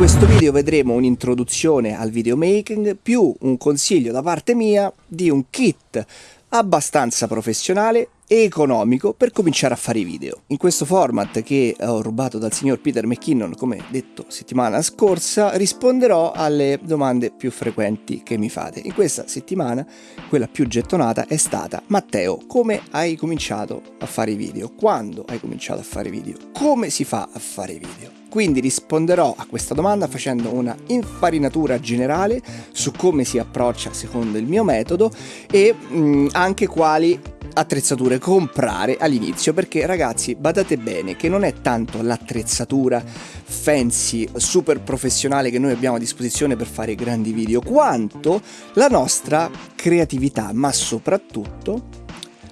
questo video vedremo un'introduzione al videomaking più un consiglio da parte mia di un kit abbastanza professionale e economico per cominciare a fare i video. In questo format che ho rubato dal signor Peter McKinnon, come detto settimana scorsa, risponderò alle domande più frequenti che mi fate. In questa settimana quella più gettonata è stata Matteo, come hai cominciato a fare i video? Quando hai cominciato a fare i video? Come si fa a fare i video? Quindi risponderò a questa domanda facendo una infarinatura generale su come si approccia secondo il mio metodo e mh, mm, anche quali attrezzature comprare all'inizio perché ragazzi badate bene che non è tanto l'attrezzatura fancy super professionale che noi abbiamo a disposizione per fare grandi video quanto la nostra creatività ma soprattutto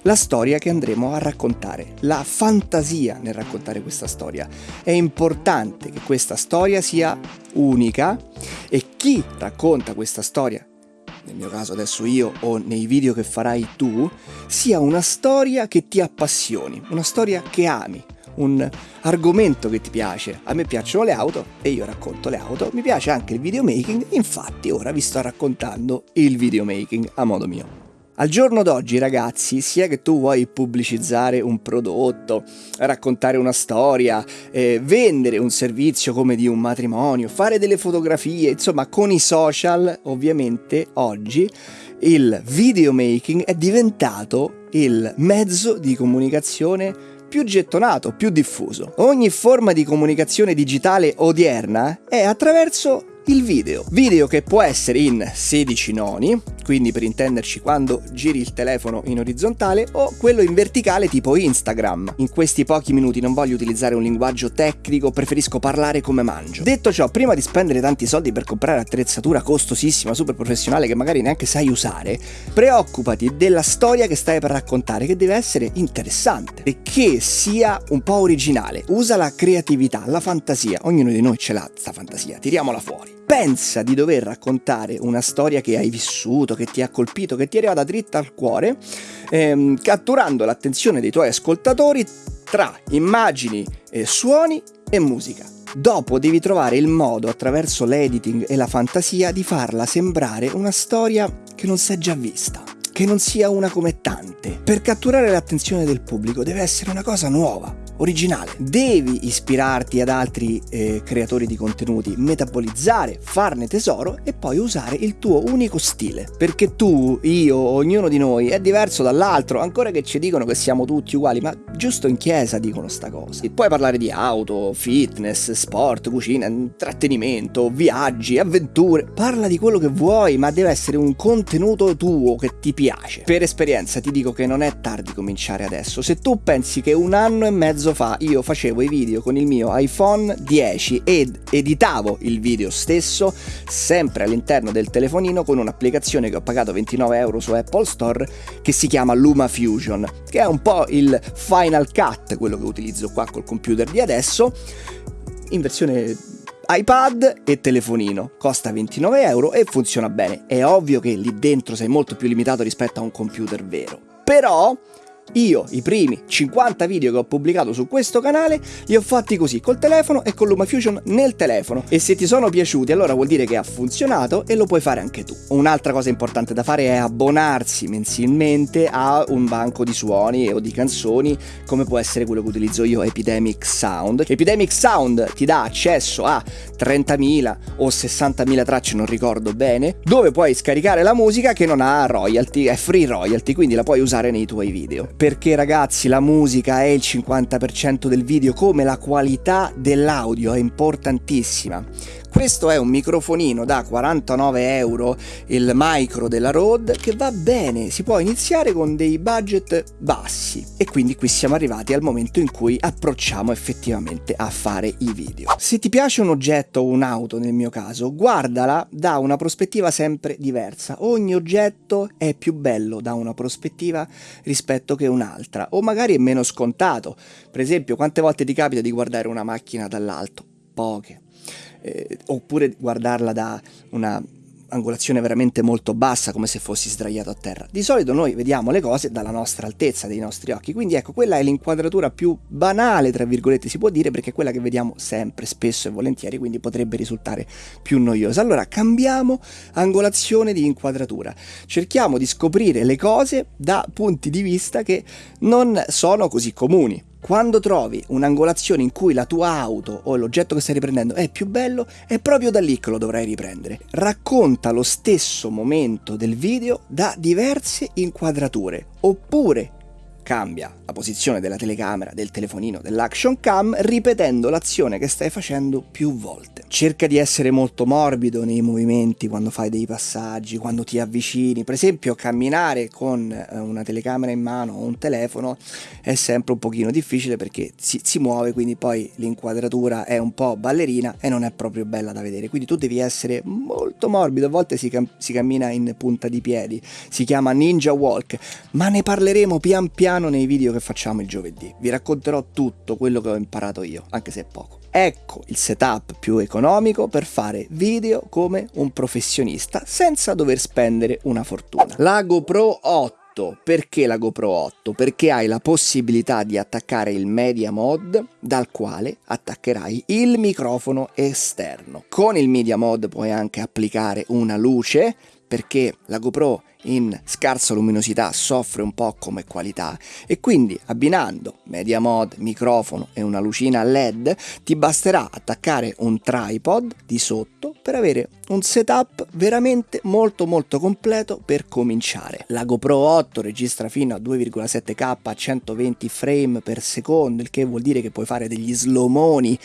la storia che andremo a raccontare, la fantasia nel raccontare questa storia. È importante che questa storia sia unica e chi racconta questa storia nel mio caso adesso io o nei video che farai tu, sia una storia che ti appassioni, una storia che ami, un argomento che ti piace. A me piacciono le auto e io racconto le auto, mi piace anche il videomaking, infatti ora vi sto raccontando il videomaking a modo mio. Al giorno d'oggi, ragazzi, sia che tu vuoi pubblicizzare un prodotto, raccontare una storia, eh, vendere un servizio come di un matrimonio, fare delle fotografie, insomma, con i social, ovviamente oggi il videomaking è diventato il mezzo di comunicazione più gettonato, più diffuso. Ogni forma di comunicazione digitale odierna è attraverso il video. Video che può essere in 16 noni, quindi per intenderci quando giri il telefono in orizzontale, o quello in verticale tipo Instagram. In questi pochi minuti non voglio utilizzare un linguaggio tecnico, preferisco parlare come mangio. Detto ciò, prima di spendere tanti soldi per comprare attrezzatura costosissima, super professionale che magari neanche sai usare, preoccupati della storia che stai per raccontare, che deve essere interessante e che sia un po' originale. Usa la creatività, la fantasia, ognuno di noi ce l'ha sta fantasia, tiriamola fuori pensa di dover raccontare una storia che hai vissuto, che ti ha colpito, che ti è arrivata dritta al cuore, ehm, catturando l'attenzione dei tuoi ascoltatori tra immagini, eh, suoni e musica. Dopo devi trovare il modo attraverso l'editing e la fantasia di farla sembrare una storia che non si è già vista che non sia una come tante. Per catturare l'attenzione del pubblico deve essere una cosa nuova, originale. Devi ispirarti ad altri eh, creatori di contenuti, metabolizzare, farne tesoro e poi usare il tuo unico stile. Perché tu, io, ognuno di noi è diverso dall'altro, ancora che ci dicono che siamo tutti uguali, ma giusto in chiesa dicono sta cosa. E puoi parlare di auto, fitness, sport, cucina, intrattenimento, viaggi, avventure. Parla di quello che vuoi, ma deve essere un contenuto tuo che ti piace. Per esperienza ti dico che non è tardi cominciare adesso. Se tu pensi che un anno e mezzo mezzo fa io facevo i video con il mio iPhone 10 ed editavo il video stesso sempre all'interno del telefonino con un'applicazione che ho pagato 29 euro su Apple Store che si chiama LumaFusion, che è un po' il Final Cut, quello che utilizzo qua col computer di adesso, in versione iPad e telefonino. Costa 29 euro e funziona bene. È ovvio che lì dentro sei molto più limitato rispetto a un computer vero. Però io i primi 50 video che ho pubblicato su questo canale li ho fatti così, col telefono e con LumaFusion nel telefono. E se ti sono piaciuti allora vuol dire che ha funzionato e lo puoi fare anche tu. Un'altra cosa importante da fare è abbonarsi mensilmente a un banco di suoni o di canzoni come può essere quello che utilizzo io, Epidemic Sound. Epidemic Sound ti dà accesso a 30.000 o 60.000 tracce, non ricordo bene, dove puoi scaricare la musica che non ha royalty, è free royalty, quindi la puoi usare nei tuoi video perché ragazzi la musica è il 50% del video come la qualità dell'audio è importantissima questo è un microfonino da 49 euro, il micro della Rode, che va bene, si può iniziare con dei budget bassi. E quindi qui siamo arrivati al momento in cui approcciamo effettivamente a fare i video. Se ti piace un oggetto o un'auto nel mio caso, guardala da una prospettiva sempre diversa. Ogni oggetto è più bello da una prospettiva rispetto che un'altra, o magari è meno scontato. Per esempio, quante volte ti capita di guardare una macchina dall'alto? Poche eh, oppure guardarla da una angolazione veramente molto bassa, come se fossi sdraiato a terra. Di solito noi vediamo le cose dalla nostra altezza, dei nostri occhi, quindi ecco, quella è l'inquadratura più banale, tra virgolette, si può dire, perché è quella che vediamo sempre, spesso e volentieri, quindi potrebbe risultare più noiosa. Allora, cambiamo angolazione di inquadratura. Cerchiamo di scoprire le cose da punti di vista che non sono così comuni. Quando trovi un'angolazione in cui la tua auto o l'oggetto che stai riprendendo è più bello, è proprio da lì che lo dovrai riprendere. Racconta lo stesso momento del video da diverse inquadrature, oppure cambia la posizione della telecamera, del telefonino, dell'action cam, ripetendo l'azione che stai facendo più volte. Cerca di essere molto morbido nei movimenti quando fai dei passaggi, quando ti avvicini. Per esempio, camminare con eh, una telecamera in mano o un telefono è sempre un pochino difficile perché si, si muove, quindi poi l'inquadratura è un po' ballerina e non è proprio bella da vedere. Quindi tu devi essere molto morbido, a volte si, cam si cammina in punta di piedi, si chiama ninja walk, ma ne parleremo pian piano piano nei video che facciamo il giovedì. Vi racconterò tutto quello che ho imparato io, anche se è poco. Ecco il setup più economico per fare video come un professionista senza dover spendere una fortuna. La GoPro 8 perché la GoPro 8? Perché hai la possibilità di attaccare il Media Mod dal quale attaccherai il microfono esterno. Con il Media Mod puoi anche applicare una luce perché la GoPro in scarsa luminosità soffre un po' come qualità e quindi abbinando media mod, microfono e una lucina LED ti basterà attaccare un tripod di sotto per avere un setup veramente molto molto completo per cominciare. La GoPro 8 registra fino a 2,7k a 120 frame per secondo il che vuol dire che puoi fare degli slowmoni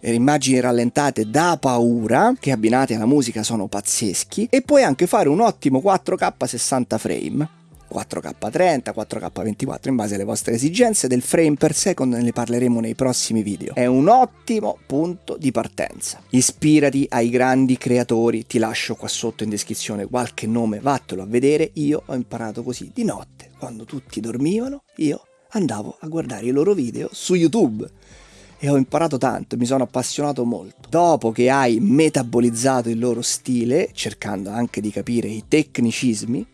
eh, immagini rallentate da paura che abbinate alla musica sono pazzeschi e puoi anche fare un ottimo 4K 60 frame 4K30, 4K24 in base alle vostre esigenze del frame per second ne parleremo nei prossimi video. È un ottimo punto di partenza. Ispirati ai grandi creatori, ti lascio qua sotto in descrizione qualche nome, vattelo a vedere. Io ho imparato così di notte, quando tutti dormivano, io andavo a guardare i loro video su YouTube e ho imparato tanto, mi sono appassionato molto. Dopo che hai metabolizzato il loro stile, cercando anche di capire i tecnicismi,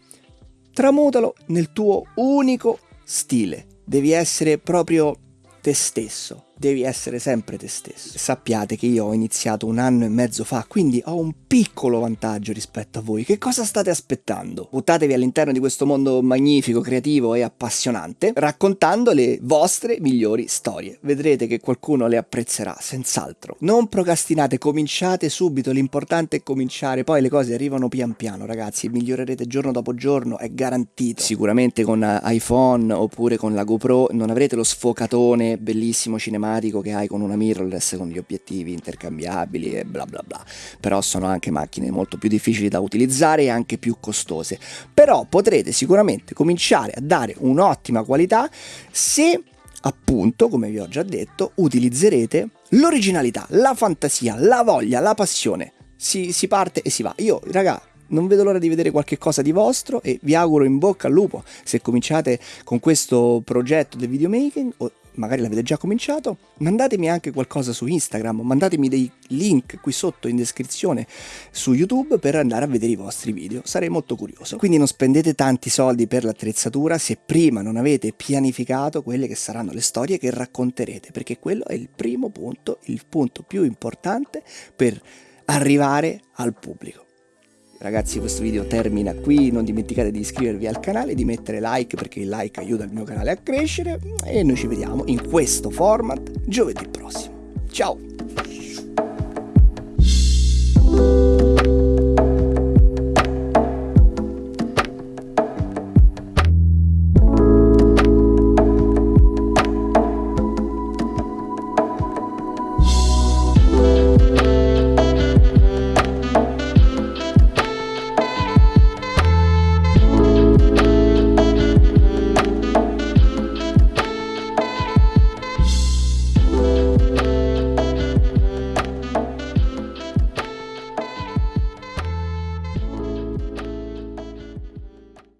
tramutalo nel tuo unico stile. Devi essere proprio te stesso devi essere sempre te stesso. Sappiate che io ho iniziato un anno e mezzo fa, quindi ho un piccolo vantaggio rispetto a voi. Che cosa state aspettando? Buttatevi all'interno di questo mondo magnifico, creativo e appassionante, raccontando le vostre migliori storie. Vedrete che qualcuno le apprezzerà, senz'altro. Non procrastinate, cominciate subito, l'importante è cominciare, poi le cose arrivano pian piano, ragazzi, migliorerete giorno dopo giorno, è garantito. Sicuramente con iPhone oppure con la GoPro non avrete lo sfocatone bellissimo cinematico automatico che hai con una mirrorless con gli obiettivi intercambiabili e bla bla bla. Però sono anche macchine molto più difficili da utilizzare e anche più costose. Però potrete sicuramente cominciare a dare un'ottima qualità se appunto come vi ho già detto utilizzerete l'originalità la fantasia la voglia la passione. Si, si parte e si va. Io raga non vedo l'ora di vedere qualche cosa di vostro e vi auguro in bocca al lupo se cominciate con questo progetto del videomaking o magari l'avete già cominciato, mandatemi anche qualcosa su Instagram, mandatemi dei link qui sotto in descrizione su YouTube per andare a vedere i vostri video, sarei molto curioso. Quindi non spendete tanti soldi per l'attrezzatura se prima non avete pianificato quelle che saranno le storie che racconterete, perché quello è il primo punto, il punto più importante per arrivare al pubblico. Ragazzi questo video termina qui, non dimenticate di iscrivervi al canale, di mettere like perché il like aiuta il mio canale a crescere e noi ci vediamo in questo format giovedì prossimo. Ciao!